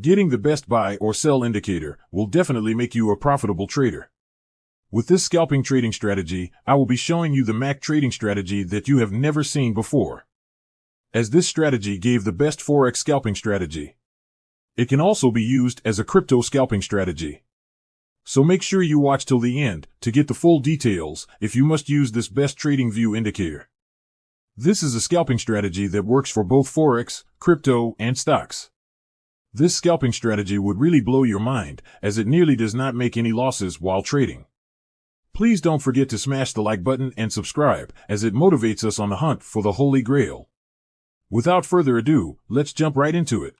Getting the best buy or sell indicator will definitely make you a profitable trader. With this scalping trading strategy, I will be showing you the MAC trading strategy that you have never seen before. As this strategy gave the best Forex scalping strategy. It can also be used as a crypto scalping strategy. So make sure you watch till the end to get the full details if you must use this best TradingView indicator. This is a scalping strategy that works for both Forex, crypto, and stocks. This scalping strategy would really blow your mind as it nearly does not make any losses while trading. Please don't forget to smash the like button and subscribe, as it motivates us on the hunt for the Holy Grail. Without further ado, let's jump right into it.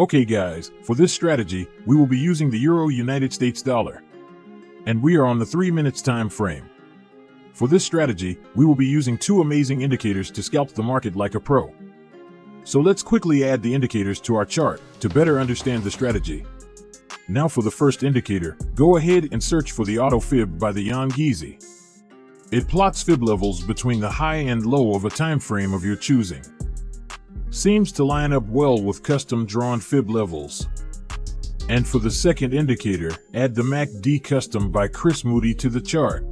Okay guys, for this strategy, we will be using the Euro United States dollar. And we are on the 3 minutes time frame. For this strategy, we will be using two amazing indicators to scalp the market like a pro. So let's quickly add the indicators to our chart to better understand the strategy. Now for the first indicator, go ahead and search for the auto fib by the Jan Geezy. It plots fib levels between the high and low of a time frame of your choosing. Seems to line up well with custom drawn fib levels. And for the second indicator, add the MACD custom by Chris Moody to the chart.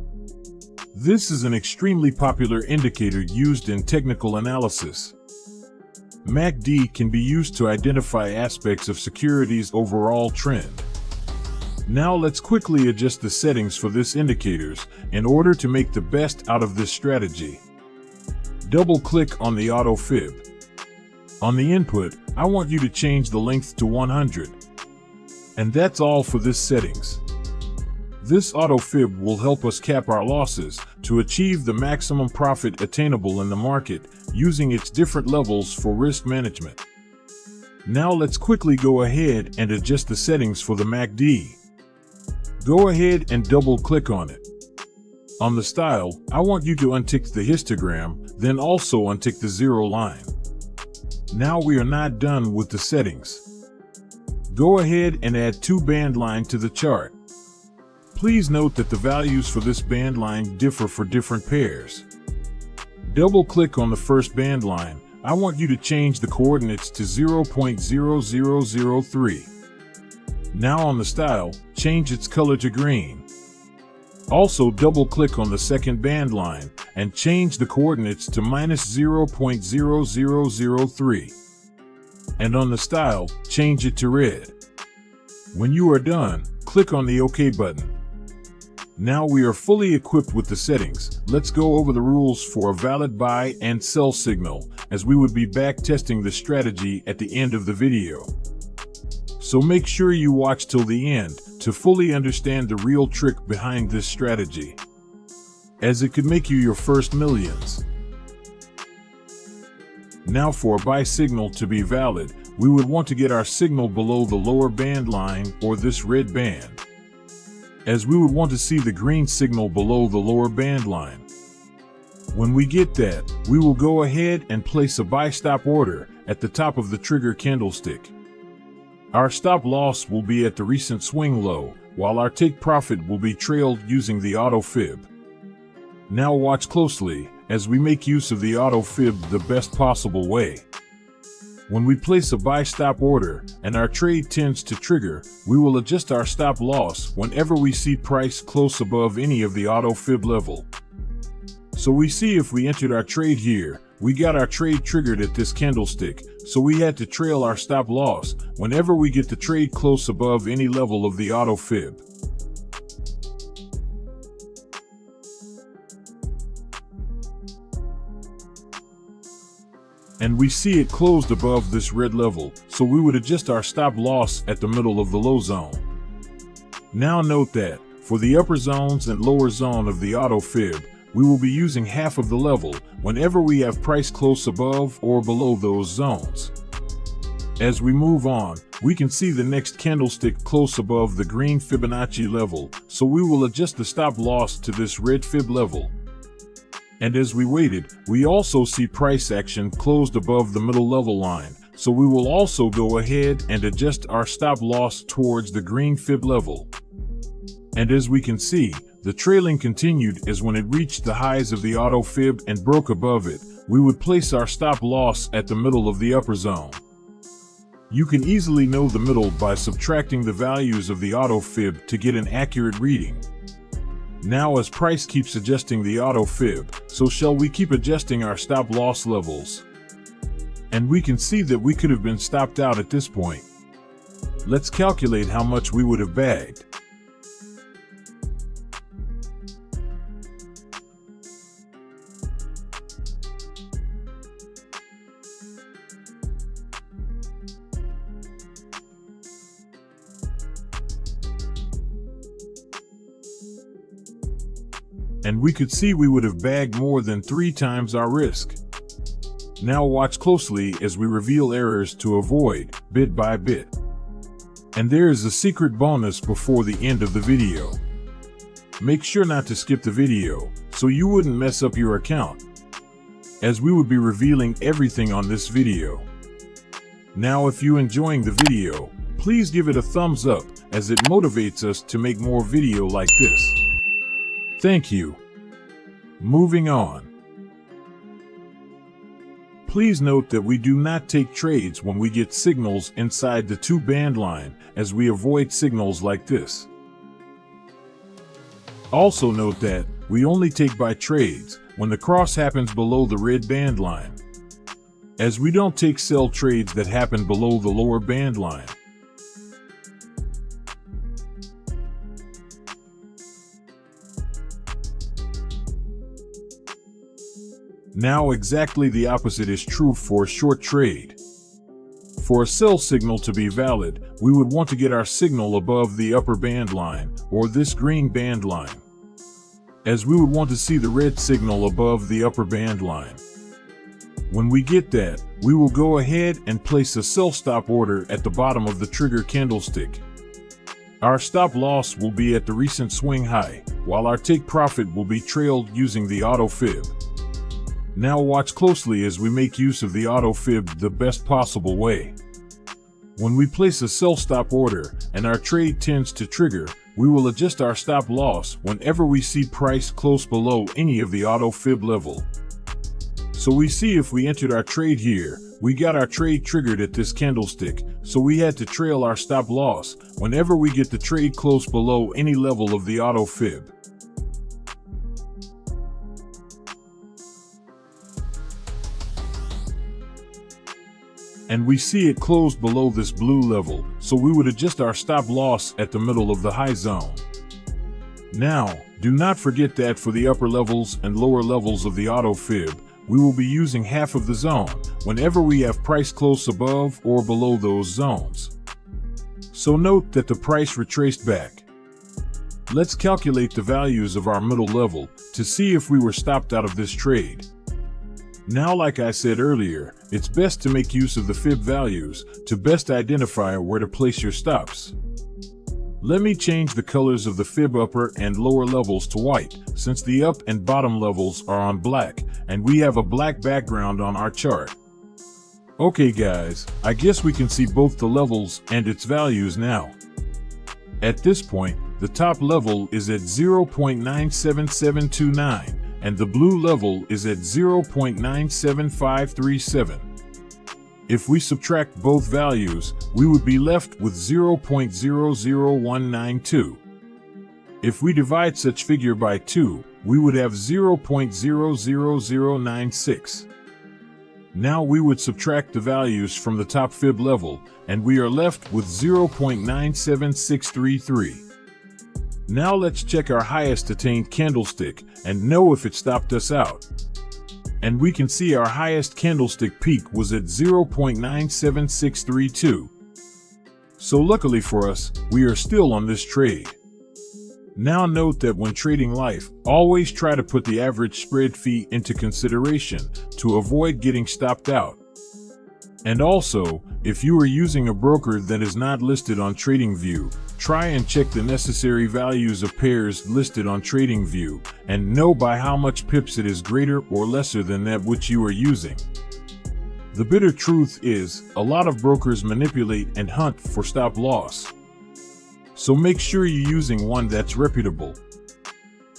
This is an extremely popular indicator used in technical analysis. MACD can be used to identify aspects of security's overall trend. Now let's quickly adjust the settings for this indicators in order to make the best out of this strategy. Double click on the auto fib. On the input, I want you to change the length to 100. And that's all for this settings. This auto fib will help us cap our losses to achieve the maximum profit attainable in the market using its different levels for risk management. Now let's quickly go ahead and adjust the settings for the MACD. Go ahead and double click on it. On the style, I want you to untick the histogram, then also untick the zero line. Now we are not done with the settings. Go ahead and add two band line to the chart. Please note that the values for this band line differ for different pairs. Double click on the first band line. I want you to change the coordinates to 0.0003. Now on the style, change its color to green. Also double click on the second band line and change the coordinates to minus 0.0003. And on the style, change it to red. When you are done, click on the OK button. Now we are fully equipped with the settings, let's go over the rules for a valid buy and sell signal, as we would be back testing the strategy at the end of the video. So make sure you watch till the end to fully understand the real trick behind this strategy, as it could make you your first millions. Now for a buy signal to be valid, we would want to get our signal below the lower band line or this red band as we would want to see the green signal below the lower band line. When we get that, we will go ahead and place a buy stop order at the top of the trigger candlestick. Our stop loss will be at the recent swing low, while our take profit will be trailed using the auto fib. Now watch closely as we make use of the auto fib the best possible way. When we place a buy stop order and our trade tends to trigger, we will adjust our stop loss whenever we see price close above any of the auto fib level. So we see if we entered our trade here, we got our trade triggered at this candlestick, so we had to trail our stop loss whenever we get the trade close above any level of the auto fib. And we see it closed above this red level, so we would adjust our stop loss at the middle of the low zone. Now note that, for the upper zones and lower zone of the auto fib, we will be using half of the level whenever we have price close above or below those zones. As we move on, we can see the next candlestick close above the green Fibonacci level, so we will adjust the stop loss to this red fib level. And as we waited, we also see price action closed above the middle level line, so we will also go ahead and adjust our stop loss towards the green fib level. And as we can see, the trailing continued as when it reached the highs of the auto fib and broke above it, we would place our stop loss at the middle of the upper zone. You can easily know the middle by subtracting the values of the auto fib to get an accurate reading. Now as price keeps adjusting the auto fib, so shall we keep adjusting our stop loss levels. And we can see that we could have been stopped out at this point. Let's calculate how much we would have bagged. And we could see we would have bagged more than three times our risk. Now watch closely as we reveal errors to avoid, bit by bit. And there is a secret bonus before the end of the video. Make sure not to skip the video, so you wouldn't mess up your account, as we would be revealing everything on this video. Now if you're enjoying the video, please give it a thumbs up, as it motivates us to make more video like this. Thank you. Moving on. Please note that we do not take trades when we get signals inside the two band line as we avoid signals like this. Also note that we only take buy trades when the cross happens below the red band line as we don't take sell trades that happen below the lower band line. Now exactly the opposite is true for a short trade. For a sell signal to be valid, we would want to get our signal above the upper band line, or this green band line, as we would want to see the red signal above the upper band line. When we get that, we will go ahead and place a sell stop order at the bottom of the trigger candlestick. Our stop loss will be at the recent swing high, while our take profit will be trailed using the auto fib. Now watch closely as we make use of the auto fib the best possible way. When we place a sell stop order and our trade tends to trigger, we will adjust our stop loss whenever we see price close below any of the auto fib level. So we see if we entered our trade here, we got our trade triggered at this candlestick, so we had to trail our stop loss whenever we get the trade close below any level of the auto fib. And we see it closed below this blue level, so we would adjust our stop loss at the middle of the high zone. Now, do not forget that for the upper levels and lower levels of the auto fib, we will be using half of the zone whenever we have price close above or below those zones. So note that the price retraced back. Let's calculate the values of our middle level to see if we were stopped out of this trade. Now, like I said earlier, it's best to make use of the fib values to best identify where to place your stops. Let me change the colors of the fib upper and lower levels to white, since the up and bottom levels are on black, and we have a black background on our chart. Okay guys, I guess we can see both the levels and its values now. At this point, the top level is at 0.97729, and the blue level is at 0.97537. If we subtract both values, we would be left with 0.00192. If we divide such figure by 2, we would have 0.00096. Now we would subtract the values from the top fib level, and we are left with 0.97633. Now let's check our highest attained candlestick and know if it stopped us out. And we can see our highest candlestick peak was at 0.97632. So luckily for us, we are still on this trade. Now note that when trading life, always try to put the average spread fee into consideration to avoid getting stopped out. And also, if you are using a broker that is not listed on TradingView, try and check the necessary values of pairs listed on TradingView and know by how much pips it is greater or lesser than that which you are using. The bitter truth is, a lot of brokers manipulate and hunt for stop loss. So make sure you're using one that's reputable.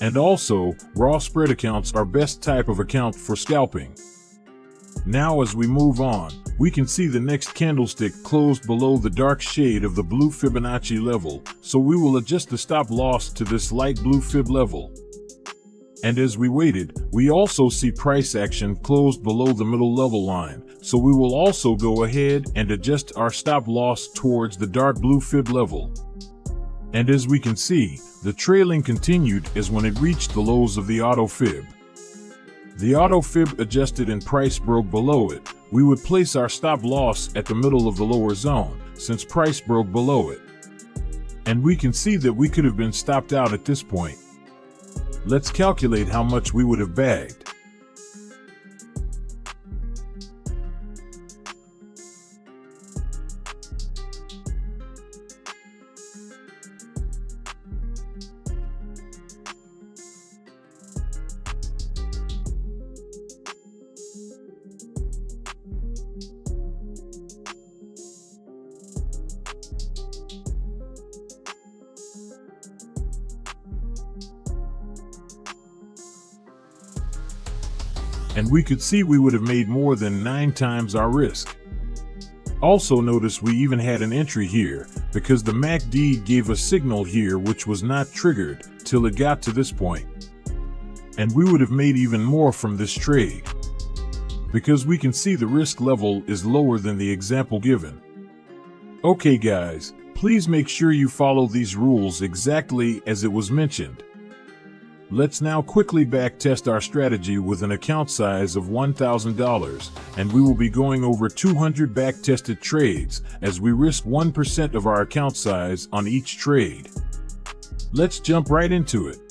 And also, raw spread accounts are best type of account for scalping. Now as we move on, we can see the next candlestick closed below the dark shade of the blue Fibonacci level, so we will adjust the stop loss to this light blue fib level. And as we waited, we also see price action closed below the middle level line, so we will also go ahead and adjust our stop loss towards the dark blue fib level. And as we can see, the trailing continued as when it reached the lows of the auto fib. The auto fib adjusted and price broke below it. We would place our stop loss at the middle of the lower zone, since price broke below it. And we can see that we could have been stopped out at this point. Let's calculate how much we would have bagged. And we could see we would have made more than 9 times our risk. Also notice we even had an entry here, because the MACD gave a signal here which was not triggered till it got to this point. And we would have made even more from this trade. Because we can see the risk level is lower than the example given. Okay guys, please make sure you follow these rules exactly as it was mentioned. Let's now quickly backtest our strategy with an account size of $1,000 and we will be going over 200 backtested trades as we risk 1% of our account size on each trade. Let's jump right into it.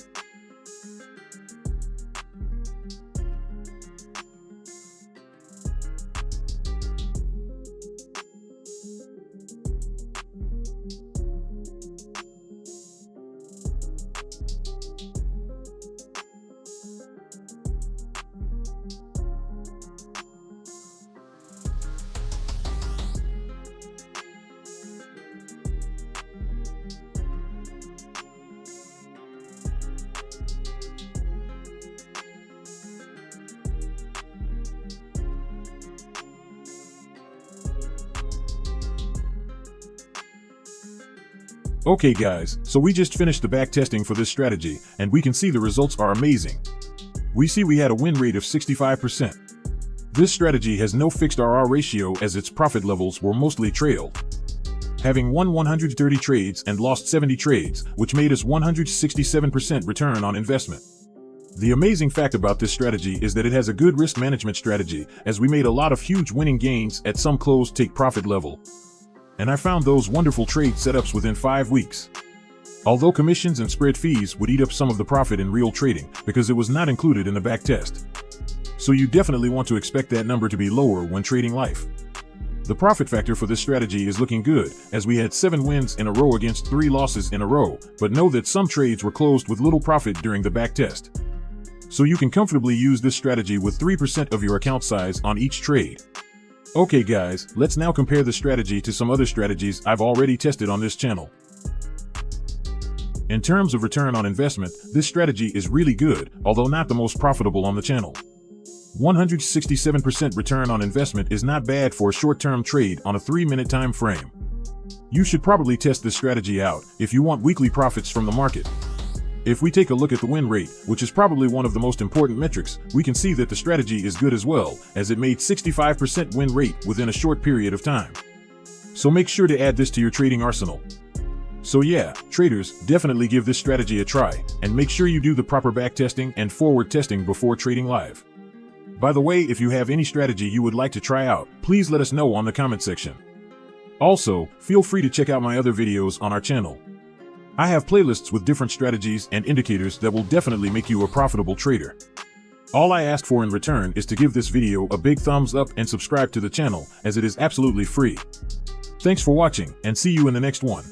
Okay guys, so we just finished the back testing for this strategy, and we can see the results are amazing. We see we had a win rate of 65%. This strategy has no fixed RR ratio as its profit levels were mostly trailed. Having won 130 trades and lost 70 trades, which made us 167% return on investment. The amazing fact about this strategy is that it has a good risk management strategy, as we made a lot of huge winning gains at some close take profit level and I found those wonderful trade setups within five weeks. Although commissions and spread fees would eat up some of the profit in real trading because it was not included in the back test. So you definitely want to expect that number to be lower when trading life. The profit factor for this strategy is looking good, as we had 7 wins in a row against 3 losses in a row, but know that some trades were closed with little profit during the back test. So you can comfortably use this strategy with 3% of your account size on each trade. Okay guys, let's now compare the strategy to some other strategies I've already tested on this channel. In terms of return on investment, this strategy is really good, although not the most profitable on the channel. 167% return on investment is not bad for a short-term trade on a 3-minute time frame. You should probably test this strategy out if you want weekly profits from the market. If we take a look at the win rate, which is probably one of the most important metrics, we can see that the strategy is good as well, as it made 65% win rate within a short period of time. So make sure to add this to your trading arsenal. So yeah, traders, definitely give this strategy a try, and make sure you do the proper backtesting and forward testing before trading live. By the way, if you have any strategy you would like to try out, please let us know on the comment section. Also, feel free to check out my other videos on our channel. I have playlists with different strategies and indicators that will definitely make you a profitable trader. All I ask for in return is to give this video a big thumbs up and subscribe to the channel as it is absolutely free. Thanks for watching and see you in the next one.